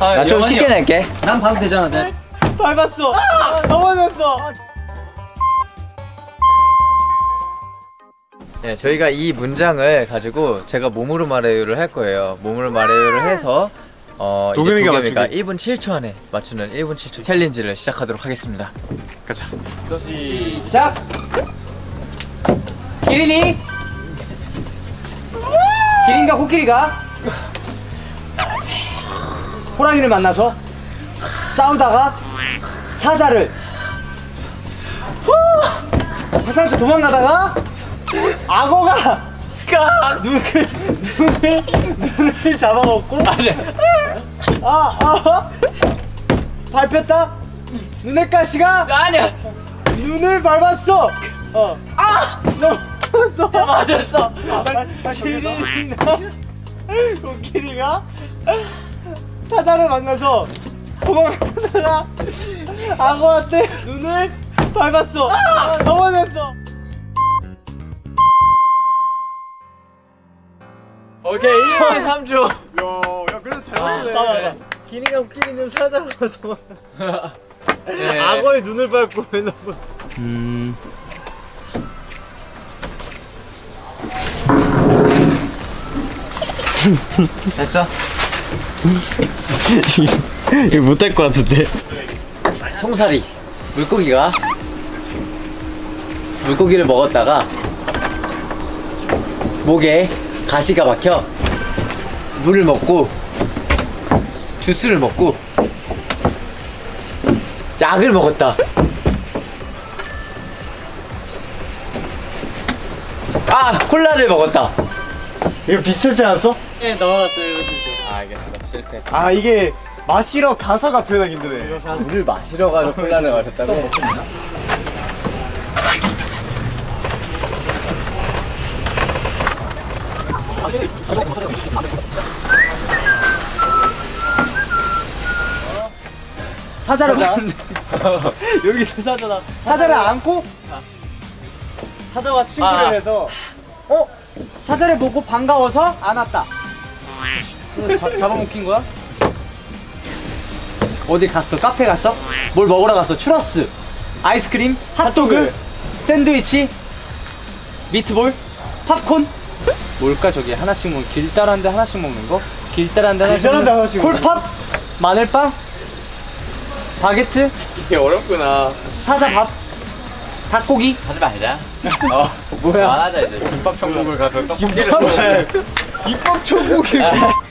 아, 나좀 영환이 쉽게 형. 낼게 난 봐도 되잖아 네. 밟았어. 넘어졌어. 네, 저희가 이 문장을 가지고 제가 몸으로 말해요를 할 거예요. 몸으로 말해요를 해서 어, 도겸이가 도겸이가 맞추기. 1분 7초 안에 맞추는 1분 7초 챌린지를 시작하도록 하겠습니다. 가자. 시작. 기린이. 기린과 코끼리가 호랑이를 만나서 싸우다가 사자를 사자한테 도망가다가 악어가 눈을 눈을 눈을 잡아먹고 아, 아 밟혔다 눈의 가시가 아니야 눈을 밟았어. 어. 아! 넘어졌어. 맞았어. 코끼리가 코끼리가 사자를 만나서 도망가다가 악어한테 눈을 밟았어. 넘어졌어. 오케이 1분 3초. 야, 야 그래도 잘 맞추네. 봐봐. 기린이가 코끼리는 사자를 만나서 네. 악어의 눈을 밟고 왜 넘어? 됐어? 이거 못할 것 같은데. 송사리 물고기가 물고기를 먹었다가 목에 가시가 박혀 물을 먹고 주스를 먹고 약을 먹었다 아 콜라를 먹었다 이거 비슷하지 않았어? 네 넘어갔어 이거 진짜. 알겠어. 실패. 아 이게 마시러 가사가 표현하기 힘드네. 물을 마시러 가서 콜라를 마셨다고? 사자를 봐. 여기서 사자다. 사자를 안고 사자와 친구를 아. 해서 어 사자를 보고 반가워서 안았다. 잡- 잡아먹힌 거야? 어디 갔어? 카페 갔어? 뭘 먹으러 갔어? 추러스, 아이스크림, 핫도그, 샌드위치, 미트볼, 팝콘. 뭘까 저기 하나씩 먹 길다란데 하나씩 먹는 거? 길다란데 하나씩 길다란데 먹는 하나씩 콜팝, 마늘빵, 바게트, 이게 어렵구나. 사자밥, 닭고기. 하지 말자. 어. 뭐야? 말하자 이제 김밥 천국을 가서 떡볶이를 입밥 천국이.